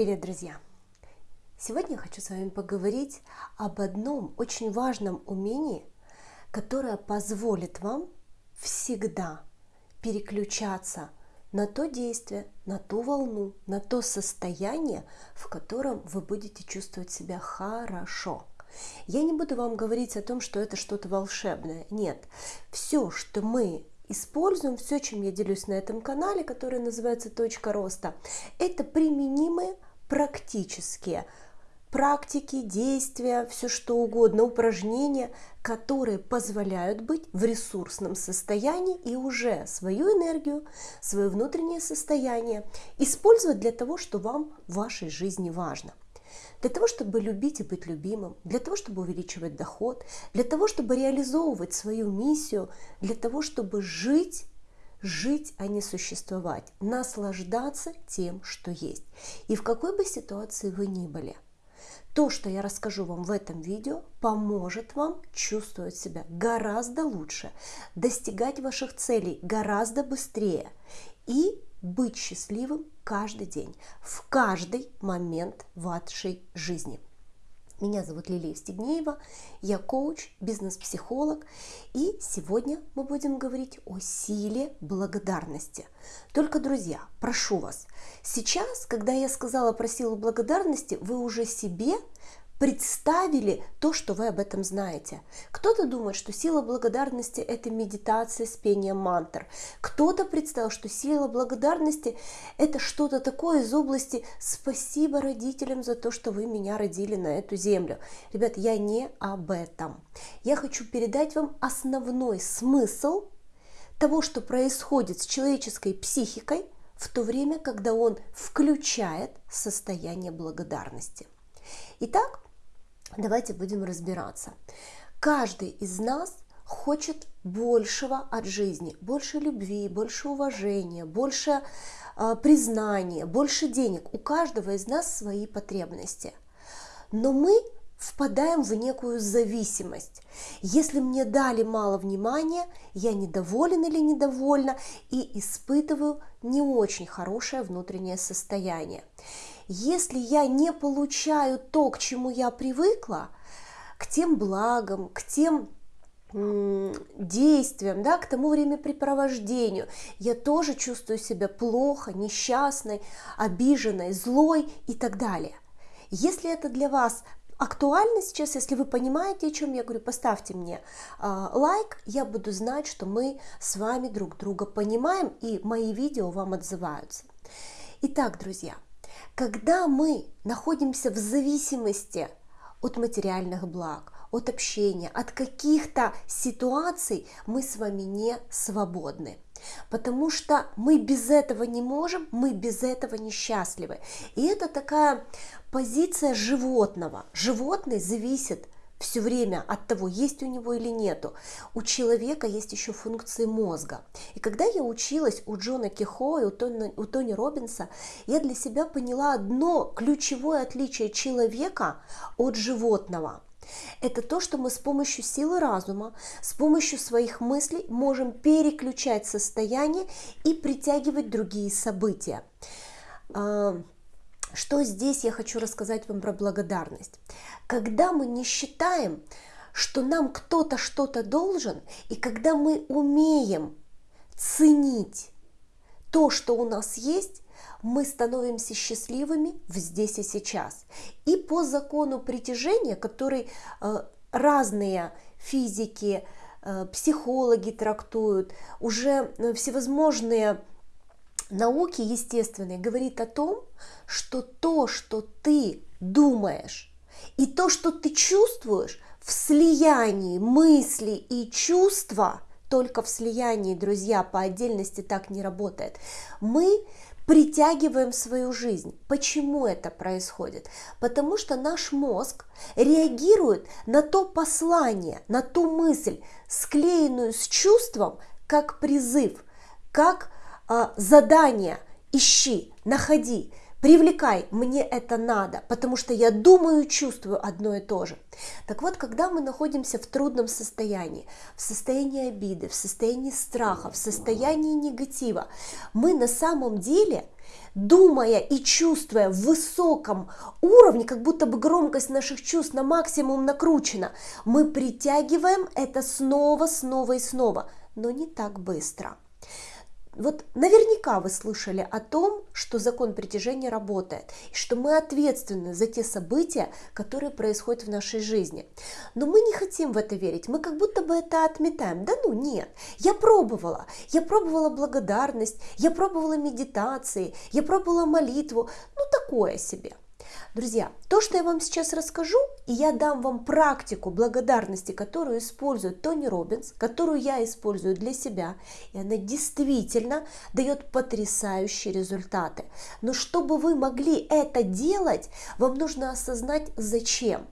Привет, друзья! Сегодня я хочу с вами поговорить об одном очень важном умении, которое позволит вам всегда переключаться на то действие, на ту волну, на то состояние, в котором вы будете чувствовать себя хорошо. Я не буду вам говорить о том, что это что-то волшебное. Нет, все, что мы используем, все, чем я делюсь на этом канале, который называется «Точка роста», это применимые практические практики, действия, все что угодно, упражнения, которые позволяют быть в ресурсном состоянии и уже свою энергию, свое внутреннее состояние использовать для того, что вам в вашей жизни важно. Для того, чтобы любить и быть любимым, для того, чтобы увеличивать доход, для того, чтобы реализовывать свою миссию, для того, чтобы жить жить, а не существовать, наслаждаться тем, что есть. И в какой бы ситуации вы ни были, то, что я расскажу вам в этом видео, поможет вам чувствовать себя гораздо лучше, достигать ваших целей гораздо быстрее и быть счастливым каждый день, в каждый момент вашей жизни. Меня зовут Лилия Стегнеева, я коуч, бизнес-психолог, и сегодня мы будем говорить о силе благодарности. Только, друзья, прошу вас, сейчас, когда я сказала про силу благодарности, вы уже себе представили то, что вы об этом знаете. Кто-то думает, что сила благодарности – это медитация с пением мантр. Кто-то представил, что сила благодарности – это что-то такое из области «спасибо родителям за то, что вы меня родили на эту землю». Ребят, я не об этом. Я хочу передать вам основной смысл того, что происходит с человеческой психикой в то время, когда он включает состояние благодарности. Итак, Давайте будем разбираться. Каждый из нас хочет большего от жизни, больше любви, больше уважения, больше э, признания, больше денег. У каждого из нас свои потребности. Но мы впадаем в некую зависимость. Если мне дали мало внимания, я недоволен или недовольна и испытываю не очень хорошее внутреннее состояние если я не получаю то, к чему я привыкла, к тем благам, к тем действиям, да, к тому времяпрепровождению, я тоже чувствую себя плохо, несчастной, обиженной, злой и так далее. Если это для вас актуально сейчас, если вы понимаете, о чем я говорю, поставьте мне э, лайк, я буду знать, что мы с вами друг друга понимаем и мои видео вам отзываются. Итак, друзья, когда мы находимся в зависимости от материальных благ, от общения, от каких-то ситуаций, мы с вами не свободны. Потому что мы без этого не можем, мы без этого несчастливы. И это такая позиция животного. Животный зависит все время от того, есть у него или нету. У человека есть еще функции мозга. И когда я училась у Джона Кихо и у Тони, у Тони Робинса, я для себя поняла одно ключевое отличие человека от животного. Это то, что мы с помощью силы разума, с помощью своих мыслей можем переключать состояние и притягивать другие события. Что здесь я хочу рассказать вам про благодарность? Когда мы не считаем, что нам кто-то что-то должен, и когда мы умеем ценить то, что у нас есть, мы становимся счастливыми в здесь и сейчас. И по закону притяжения, который э, разные физики, э, психологи трактуют, уже э, всевозможные науки естественной говорит о том, что то, что ты думаешь, и то, что ты чувствуешь в слиянии мысли и чувства, только в слиянии, друзья, по отдельности так не работает. Мы притягиваем свою жизнь. Почему это происходит? Потому что наш мозг реагирует на то послание, на ту мысль, склеенную с чувством, как призыв, как а, задание ищи, находи, привлекай, мне это надо, потому что я думаю, чувствую одно и то же. Так вот, когда мы находимся в трудном состоянии, в состоянии обиды, в состоянии страха, в состоянии негатива, мы на самом деле думая и чувствуя в высоком уровне, как будто бы громкость наших чувств на максимум накручена, мы притягиваем это снова, снова и снова, но не так быстро. Вот наверняка вы слышали о том, что закон притяжения работает, и что мы ответственны за те события, которые происходят в нашей жизни. Но мы не хотим в это верить, мы как будто бы это отметаем. Да ну нет, я пробовала, я пробовала благодарность, я пробовала медитации, я пробовала молитву, ну такое себе. Друзья, то, что я вам сейчас расскажу, и я дам вам практику благодарности, которую использует Тони Робинс, которую я использую для себя, и она действительно дает потрясающие результаты. Но чтобы вы могли это делать, вам нужно осознать зачем.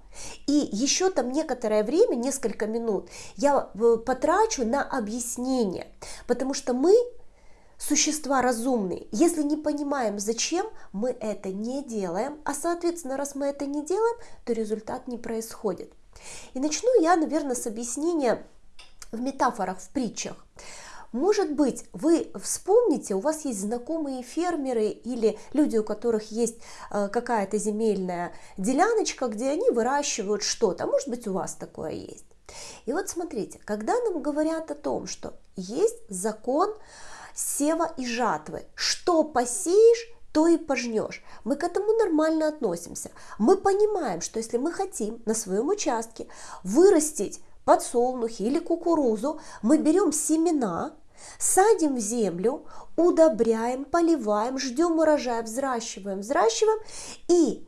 И еще там некоторое время, несколько минут, я э, потрачу на объяснение, потому что мы существа разумные. Если не понимаем, зачем, мы это не делаем, а соответственно, раз мы это не делаем, то результат не происходит. И начну я, наверное, с объяснения в метафорах, в притчах. Может быть, вы вспомните, у вас есть знакомые фермеры или люди, у которых есть э, какая-то земельная деляночка, где они выращивают что-то. Может быть, у вас такое есть. И вот смотрите, когда нам говорят о том, что есть закон сева и жатвы. Что посеешь, то и пожнешь. Мы к этому нормально относимся. Мы понимаем, что если мы хотим на своем участке вырастить подсолнухи или кукурузу, мы берем семена, садим в землю, удобряем, поливаем, ждем урожая, взращиваем, взращиваем и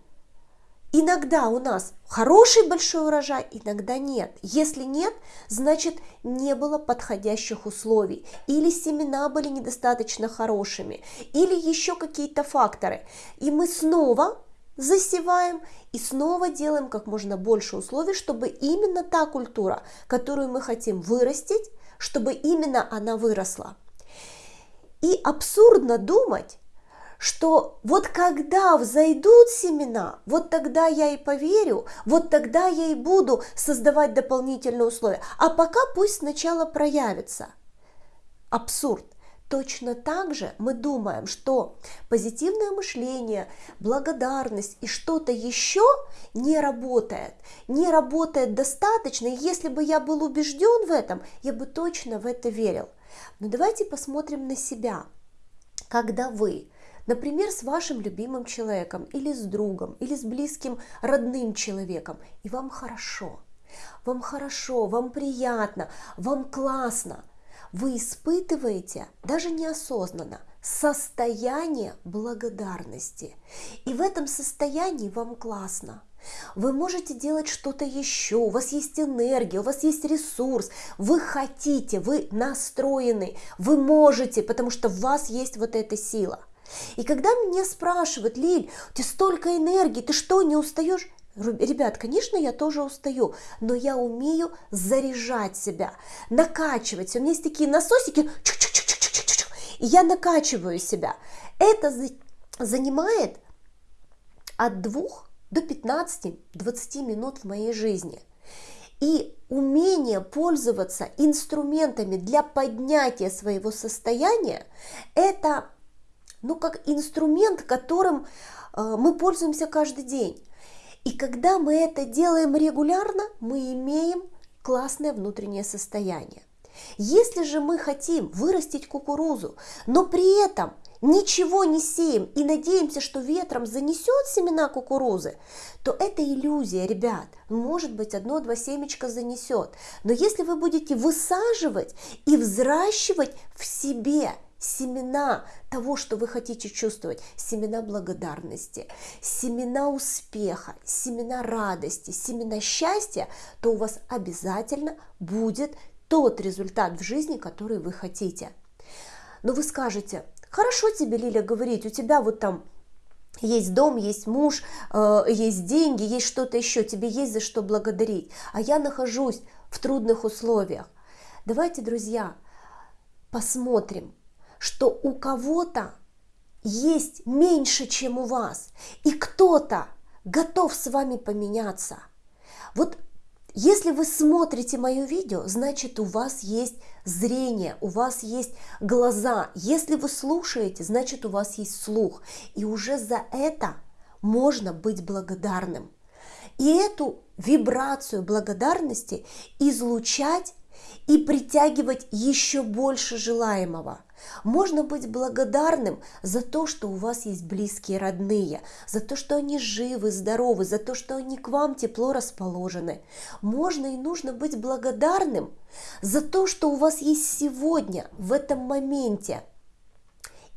Иногда у нас хороший большой урожай, иногда нет. Если нет, значит не было подходящих условий, или семена были недостаточно хорошими, или еще какие-то факторы. И мы снова засеваем и снова делаем как можно больше условий, чтобы именно та культура, которую мы хотим вырастить, чтобы именно она выросла. И абсурдно думать, что вот когда взойдут семена, вот тогда я и поверю, вот тогда я и буду создавать дополнительные условия. А пока пусть сначала проявится. Абсурд. Точно так же мы думаем, что позитивное мышление, благодарность и что-то еще не работает, не работает достаточно. И если бы я был убежден в этом, я бы точно в это верил. Но давайте посмотрим на себя. Когда вы Например, с вашим любимым человеком, или с другом, или с близким родным человеком, и вам хорошо. Вам хорошо, вам приятно, вам классно. Вы испытываете, даже неосознанно, состояние благодарности. И в этом состоянии вам классно. Вы можете делать что-то еще, у вас есть энергия, у вас есть ресурс, вы хотите, вы настроены, вы можете, потому что в вас есть вот эта сила. И когда меня спрашивают, Лиль, у тебя столько энергии, ты что, не устаешь? Ребят, конечно, я тоже устаю, но я умею заряжать себя, накачивать. У меня есть такие насосики, и я накачиваю себя. Это занимает от 2 до 15-20 минут в моей жизни. И умение пользоваться инструментами для поднятия своего состояния – это ну, как инструмент, которым э, мы пользуемся каждый день. И когда мы это делаем регулярно, мы имеем классное внутреннее состояние. Если же мы хотим вырастить кукурузу, но при этом ничего не сеем и надеемся, что ветром занесет семена кукурузы, то это иллюзия, ребят. Может быть, одно-два семечка занесет. Но если вы будете высаживать и взращивать в себе семена того, что вы хотите чувствовать, семена благодарности, семена успеха, семена радости, семена счастья, то у вас обязательно будет тот результат в жизни, который вы хотите. Но вы скажете, хорошо тебе, Лиля, говорить, у тебя вот там есть дом, есть муж, э, есть деньги, есть что-то еще, тебе есть за что благодарить, а я нахожусь в трудных условиях. Давайте, друзья, посмотрим, что у кого-то есть меньше, чем у вас, и кто-то готов с вами поменяться. Вот Если вы смотрите мое видео, значит у вас есть зрение, у вас есть глаза. Если вы слушаете, значит у вас есть слух. И уже за это можно быть благодарным. И эту вибрацию благодарности излучать и притягивать еще больше желаемого. Можно быть благодарным за то, что у вас есть близкие родные, за то, что они живы, здоровы, за то, что они к вам тепло расположены. Можно и нужно быть благодарным за то, что у вас есть сегодня, в этом моменте –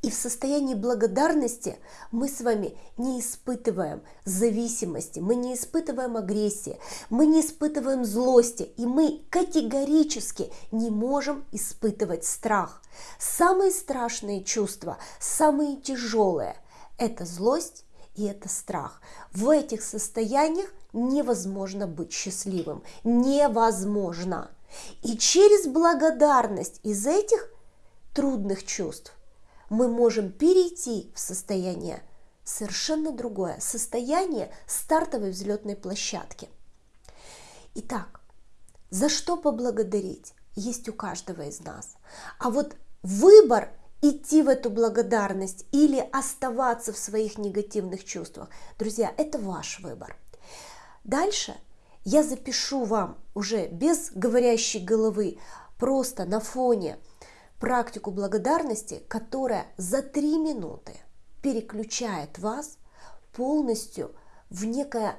и в состоянии благодарности мы с вами не испытываем зависимости, мы не испытываем агрессии, мы не испытываем злости, и мы категорически не можем испытывать страх. Самые страшные чувства, самые тяжелые – это злость и это страх. В этих состояниях невозможно быть счастливым. Невозможно. И через благодарность из этих трудных чувств мы можем перейти в состояние совершенно другое, состояние стартовой взлетной площадки. Итак, за что поблагодарить есть у каждого из нас. А вот выбор идти в эту благодарность или оставаться в своих негативных чувствах, друзья, это ваш выбор. Дальше я запишу вам уже без говорящей головы, просто на фоне практику благодарности, которая за три минуты переключает вас полностью в некое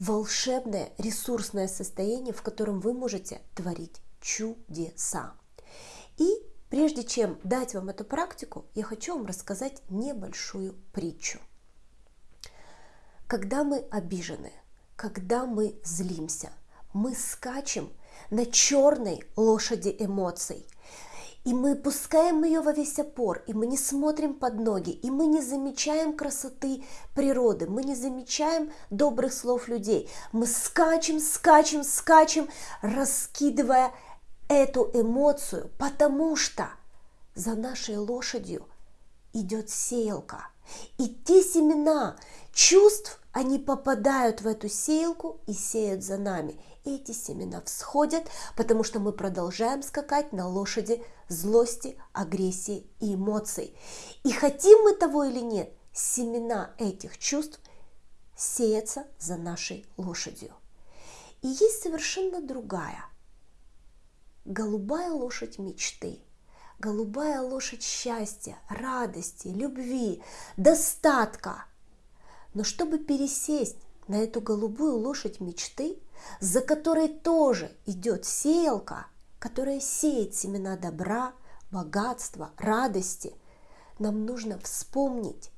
волшебное ресурсное состояние, в котором вы можете творить чудеса. И прежде чем дать вам эту практику, я хочу вам рассказать небольшую притчу. Когда мы обижены, когда мы злимся, мы скачем на черной лошади эмоций – и мы пускаем ее во весь опор, и мы не смотрим под ноги, и мы не замечаем красоты природы, мы не замечаем добрых слов людей. Мы скачем, скачем, скачем, раскидывая эту эмоцию, потому что за нашей лошадью идет сеялка. И те семена чувств, они попадают в эту сеялку и сеют за нами эти семена всходят, потому что мы продолжаем скакать на лошади злости, агрессии и эмоций. И хотим мы того или нет, семена этих чувств сеются за нашей лошадью. И есть совершенно другая, голубая лошадь мечты, голубая лошадь счастья, радости, любви, достатка. Но чтобы пересесть на эту голубую лошадь мечты, за которой тоже идет сеялка, которая сеет семена добра, богатства, радости, нам нужно вспомнить,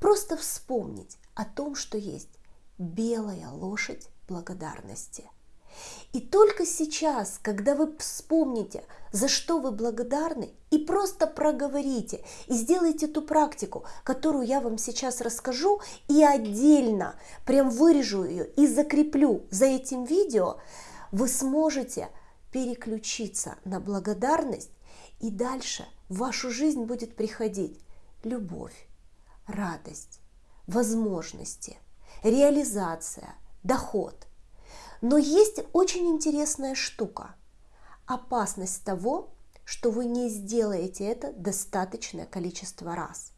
просто вспомнить о том, что есть белая лошадь благодарности. И только сейчас, когда вы вспомните, за что вы благодарны, и просто проговорите, и сделайте ту практику, которую я вам сейчас расскажу, и отдельно прям вырежу ее и закреплю за этим видео, вы сможете переключиться на благодарность, и дальше в вашу жизнь будет приходить любовь, радость, возможности, реализация, доход – но есть очень интересная штука. Опасность того, что вы не сделаете это достаточное количество раз.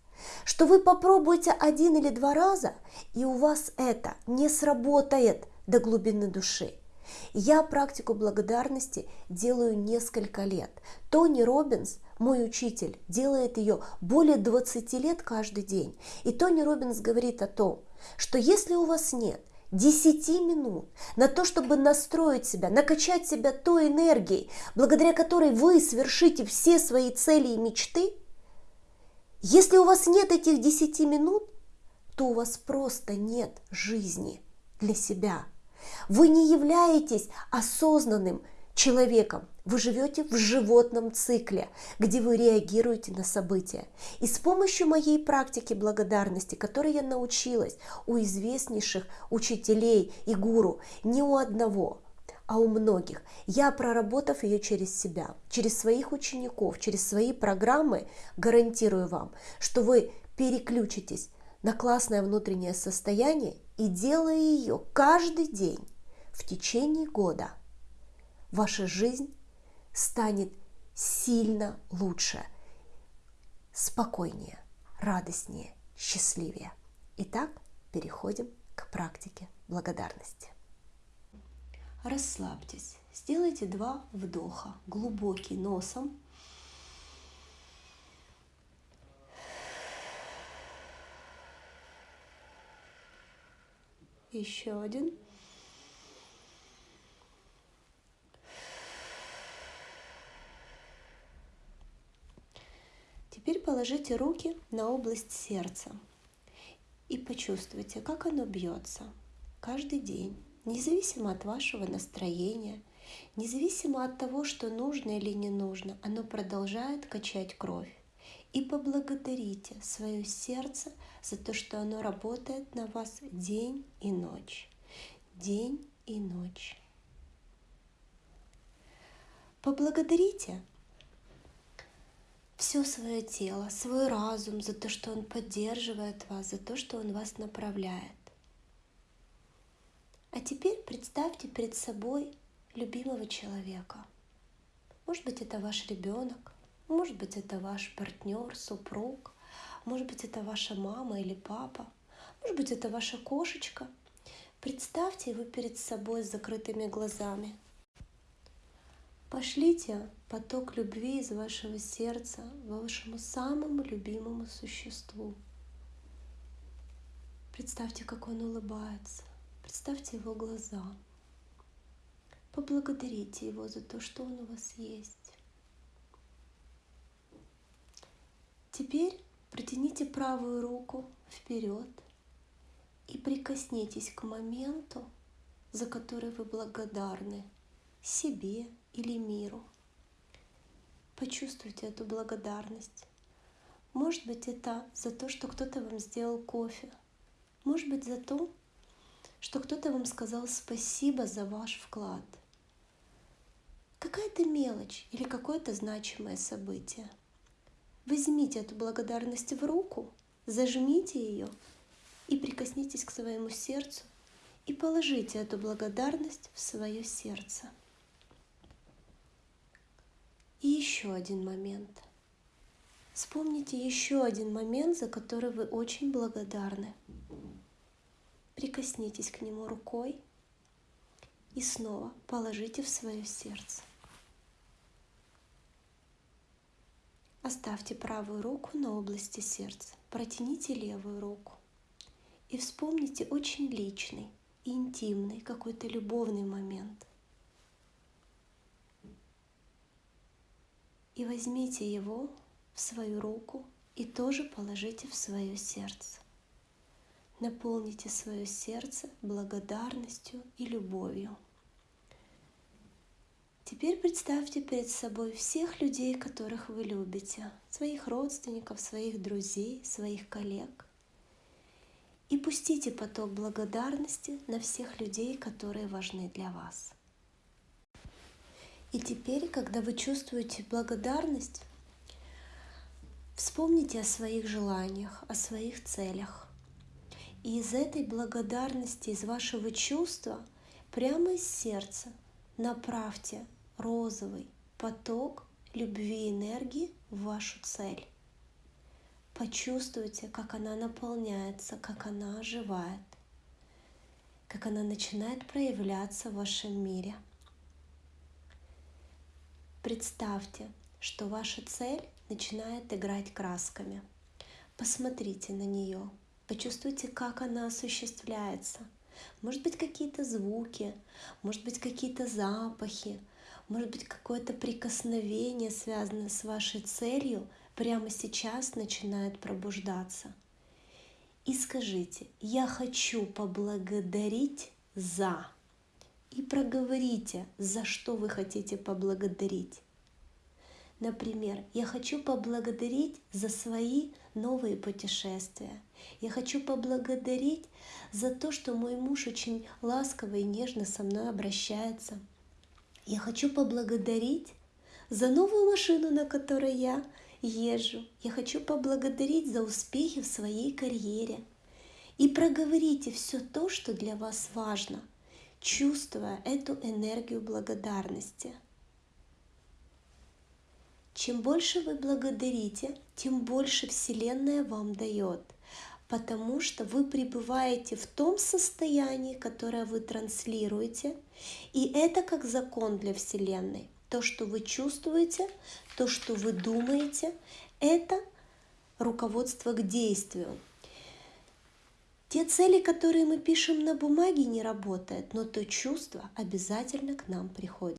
Что вы попробуете один или два раза, и у вас это не сработает до глубины души. Я практику благодарности делаю несколько лет. Тони Робинс, мой учитель, делает ее более 20 лет каждый день. И Тони Робинс говорит о том, что если у вас нет – 10 минут на то, чтобы настроить себя, накачать себя той энергией, благодаря которой вы свершите все свои цели и мечты, если у вас нет этих 10 минут, то у вас просто нет жизни для себя. Вы не являетесь осознанным человеком. Вы живете в животном цикле, где вы реагируете на события. И с помощью моей практики благодарности, которой я научилась у известнейших учителей и гуру, не у одного, а у многих, я, проработав ее через себя, через своих учеников, через свои программы, гарантирую вам, что вы переключитесь на классное внутреннее состояние и делая ее каждый день, в течение года ваша жизнь станет сильно лучше, спокойнее, радостнее, счастливее. Итак, переходим к практике благодарности. Расслабьтесь, сделайте два вдоха, глубокий носом Еще один. Теперь положите руки на область сердца и почувствуйте, как оно бьется каждый день, независимо от вашего настроения, независимо от того, что нужно или не нужно, оно продолжает качать кровь. И поблагодарите свое сердце за то, что оно работает на вас день и ночь. День и ночь. Поблагодарите все свое тело, свой разум за то, что он поддерживает вас, за то, что он вас направляет. А теперь представьте перед собой любимого человека. Может быть, это ваш ребенок, может быть, это ваш партнер, супруг, может быть, это ваша мама или папа, может быть, это ваша кошечка. Представьте его перед собой с закрытыми глазами. Пошлите поток любви из вашего сердца вашему самому любимому существу. Представьте, как он улыбается. Представьте его глаза. Поблагодарите его за то, что он у вас есть. Теперь протяните правую руку вперед и прикоснитесь к моменту, за который вы благодарны себе или миру. Почувствуйте эту благодарность. Может быть, это за то, что кто-то вам сделал кофе. Может быть, за то, что кто-то вам сказал спасибо за ваш вклад. Какая-то мелочь или какое-то значимое событие – Возьмите эту благодарность в руку, зажмите ее и прикоснитесь к своему сердцу и положите эту благодарность в свое сердце. И еще один момент. Вспомните еще один момент, за который вы очень благодарны. Прикоснитесь к нему рукой и снова положите в свое сердце. Оставьте правую руку на области сердца, протяните левую руку и вспомните очень личный, интимный, какой-то любовный момент. И возьмите его в свою руку и тоже положите в свое сердце. Наполните свое сердце благодарностью и любовью. Теперь представьте перед собой всех людей, которых вы любите, своих родственников, своих друзей, своих коллег. И пустите поток благодарности на всех людей, которые важны для вас. И теперь, когда вы чувствуете благодарность, вспомните о своих желаниях, о своих целях. И из этой благодарности, из вашего чувства, прямо из сердца направьте розовый поток любви и энергии в вашу цель. Почувствуйте, как она наполняется, как она оживает, как она начинает проявляться в вашем мире. Представьте, что ваша цель начинает играть красками. Посмотрите на нее, почувствуйте, как она осуществляется. Может быть, какие-то звуки, может быть, какие-то запахи, может быть, какое-то прикосновение, связанное с вашей целью, прямо сейчас начинает пробуждаться. И скажите, я хочу поблагодарить за. И проговорите, за что вы хотите поблагодарить. Например, я хочу поблагодарить за свои новые путешествия. Я хочу поблагодарить за то, что мой муж очень ласково и нежно со мной обращается. Я хочу поблагодарить за новую машину, на которой я езжу. Я хочу поблагодарить за успехи в своей карьере. И проговорите все то, что для вас важно. Чувствуя эту энергию благодарности. Чем больше вы благодарите, тем больше Вселенная вам дает, потому что вы пребываете в том состоянии, которое вы транслируете, и это как закон для Вселенной. То, что вы чувствуете, то, что вы думаете, это руководство к действию. Те цели, которые мы пишем на бумаге, не работают, но то чувство обязательно к нам приходит.